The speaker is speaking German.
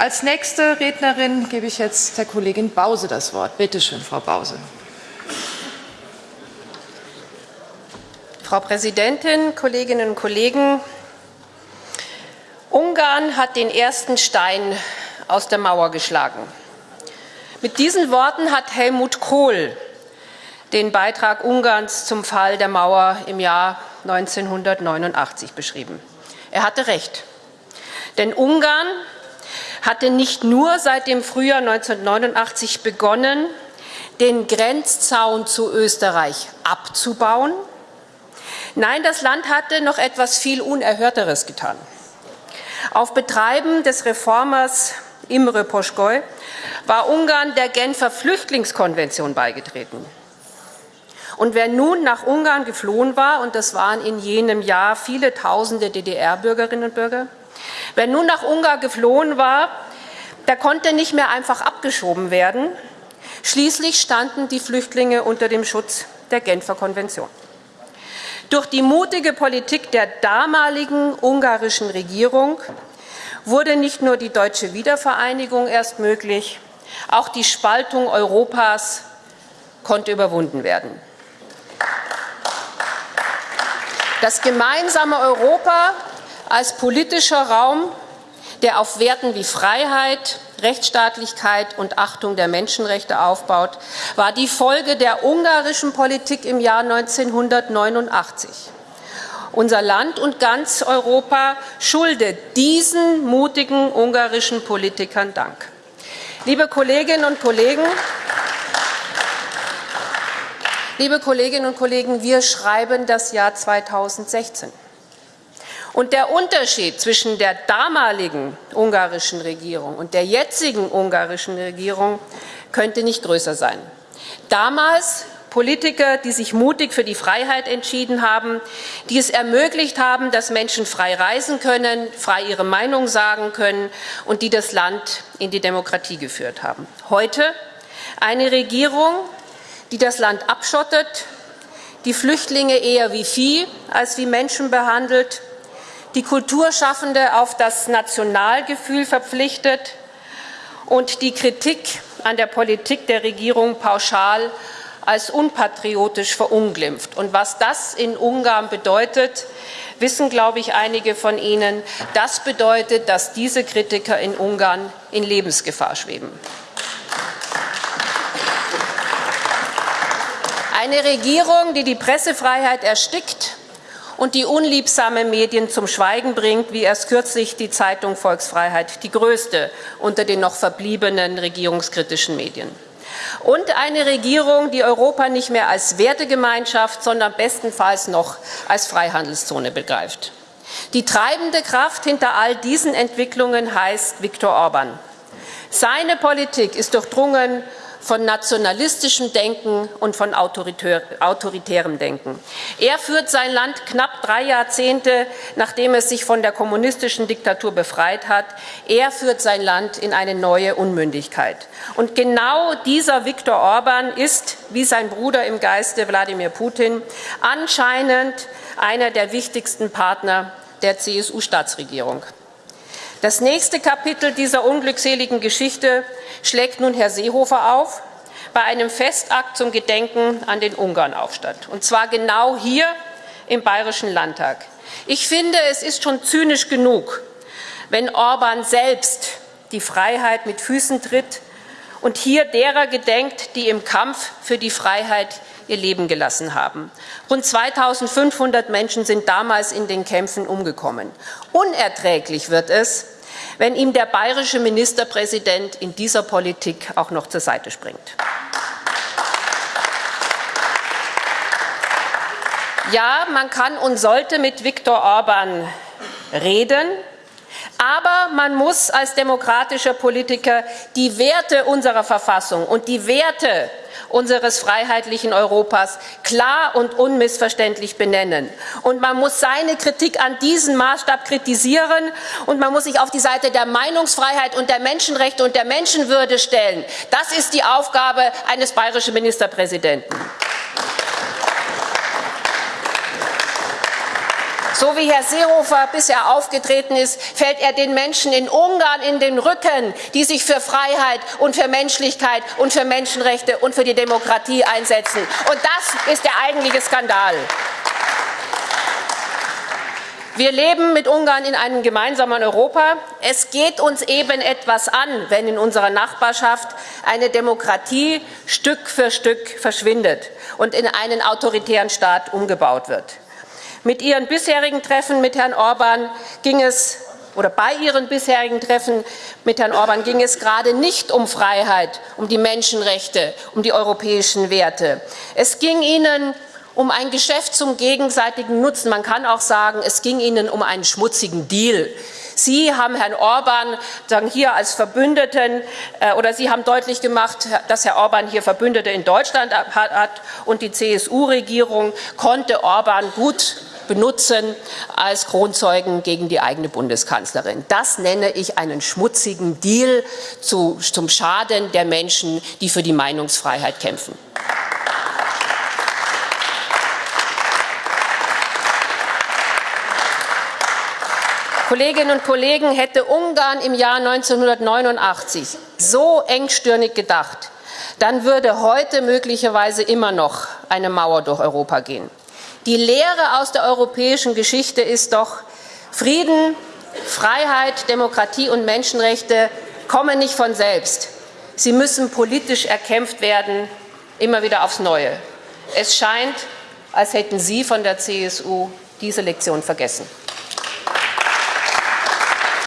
Als nächste Rednerin gebe ich jetzt der Kollegin Bause das Wort. Bitte schön, Frau Bause. Frau Präsidentin, Kolleginnen und Kollegen! Ungarn hat den ersten Stein aus der Mauer geschlagen. Mit diesen Worten hat Helmut Kohl den Beitrag Ungarns zum Fall der Mauer im Jahr 1989 beschrieben. Er hatte recht. Denn Ungarn hatte nicht nur seit dem Frühjahr 1989 begonnen, den Grenzzaun zu Österreich abzubauen, Nein, das Land hatte noch etwas viel Unerhörteres getan. Auf Betreiben des Reformers Imre Poschkoi war Ungarn der Genfer Flüchtlingskonvention beigetreten. Und wer nun nach Ungarn geflohen war, und das waren in jenem Jahr viele tausende DDR-Bürgerinnen und Bürger, wer nun nach Ungarn geflohen war, der konnte nicht mehr einfach abgeschoben werden. Schließlich standen die Flüchtlinge unter dem Schutz der Genfer Konvention. Durch die mutige Politik der damaligen ungarischen Regierung wurde nicht nur die deutsche Wiedervereinigung erst möglich, auch die Spaltung Europas konnte überwunden werden. Das gemeinsame Europa als politischer Raum, der auf Werten wie Freiheit, Rechtsstaatlichkeit und Achtung der Menschenrechte aufbaut, war die Folge der ungarischen Politik im Jahr 1989. Unser Land und ganz Europa schuldet diesen mutigen ungarischen Politikern Dank. Liebe Kolleginnen und Kollegen, liebe Kolleginnen und Kollegen, wir schreiben das Jahr 2016. Und der Unterschied zwischen der damaligen ungarischen Regierung und der jetzigen ungarischen Regierung könnte nicht größer sein. Damals Politiker, die sich mutig für die Freiheit entschieden haben, die es ermöglicht haben, dass Menschen frei reisen können, frei ihre Meinung sagen können und die das Land in die Demokratie geführt haben. Heute eine Regierung, die das Land abschottet, die Flüchtlinge eher wie Vieh als wie Menschen behandelt, die Kulturschaffende auf das Nationalgefühl verpflichtet und die Kritik an der Politik der Regierung pauschal als unpatriotisch verunglimpft. Und was das in Ungarn bedeutet, wissen, glaube ich, einige von Ihnen. Das bedeutet, dass diese Kritiker in Ungarn in Lebensgefahr schweben. Eine Regierung, die die Pressefreiheit erstickt und die unliebsame Medien zum Schweigen bringt, wie erst kürzlich die Zeitung Volksfreiheit, die größte unter den noch verbliebenen regierungskritischen Medien. Und eine Regierung, die Europa nicht mehr als Wertegemeinschaft, sondern bestenfalls noch als Freihandelszone begreift. Die treibende Kraft hinter all diesen Entwicklungen heißt Viktor Orban. Seine Politik ist durchdrungen von nationalistischem Denken und von autoritärem Denken. Er führt sein Land knapp drei Jahrzehnte, nachdem es sich von der kommunistischen Diktatur befreit hat, er führt sein Land in eine neue Unmündigkeit. Und genau dieser Viktor Orban ist, wie sein Bruder im Geiste Wladimir Putin, anscheinend einer der wichtigsten Partner der CSU-Staatsregierung. Das nächste Kapitel dieser unglückseligen Geschichte schlägt nun Herr Seehofer auf bei einem Festakt zum Gedenken an den Ungarnaufstand. Und zwar genau hier im Bayerischen Landtag. Ich finde, es ist schon zynisch genug, wenn Orban selbst die Freiheit mit Füßen tritt und hier derer gedenkt, die im Kampf für die Freiheit ihr Leben gelassen haben. Rund 2500 Menschen sind damals in den Kämpfen umgekommen. Unerträglich wird es, wenn ihm der bayerische Ministerpräsident in dieser Politik auch noch zur Seite springt. Ja, man kann und sollte mit Viktor Orban reden, aber man muss als demokratischer Politiker die Werte unserer Verfassung und die Werte unseres freiheitlichen Europas klar und unmissverständlich benennen. Und man muss seine Kritik an diesem Maßstab kritisieren und man muss sich auf die Seite der Meinungsfreiheit und der Menschenrechte und der Menschenwürde stellen. Das ist die Aufgabe eines bayerischen Ministerpräsidenten. So wie Herr Seehofer bisher aufgetreten ist, fällt er den Menschen in Ungarn in den Rücken, die sich für Freiheit und für Menschlichkeit und für Menschenrechte und für die Demokratie einsetzen. Und das ist der eigentliche Skandal. Wir leben mit Ungarn in einem gemeinsamen Europa. Es geht uns eben etwas an, wenn in unserer Nachbarschaft eine Demokratie Stück für Stück verschwindet und in einen autoritären Staat umgebaut wird. Mit ihren bisherigen Treffen mit Herrn Orban ging es oder bei ihren bisherigen Treffen mit Herrn Orban ging es gerade nicht um Freiheit, um die Menschenrechte, um die europäischen Werte. Es ging ihnen um ein Geschäft zum gegenseitigen Nutzen. Man kann auch sagen, es ging ihnen um einen schmutzigen Deal. Sie haben Herrn Orban sagen, hier als Verbündeten äh, oder Sie haben deutlich gemacht, dass Herr Orban hier Verbündete in Deutschland hat und die CSU-Regierung konnte Orban gut benutzen als Kronzeugen gegen die eigene Bundeskanzlerin. Das nenne ich einen schmutzigen Deal zu, zum Schaden der Menschen, die für die Meinungsfreiheit kämpfen. Kolleginnen und Kollegen, hätte Ungarn im Jahr 1989 so engstirnig gedacht, dann würde heute möglicherweise immer noch eine Mauer durch Europa gehen. Die Lehre aus der europäischen Geschichte ist doch, Frieden, Freiheit, Demokratie und Menschenrechte kommen nicht von selbst. Sie müssen politisch erkämpft werden, immer wieder aufs Neue. Es scheint, als hätten Sie von der CSU diese Lektion vergessen.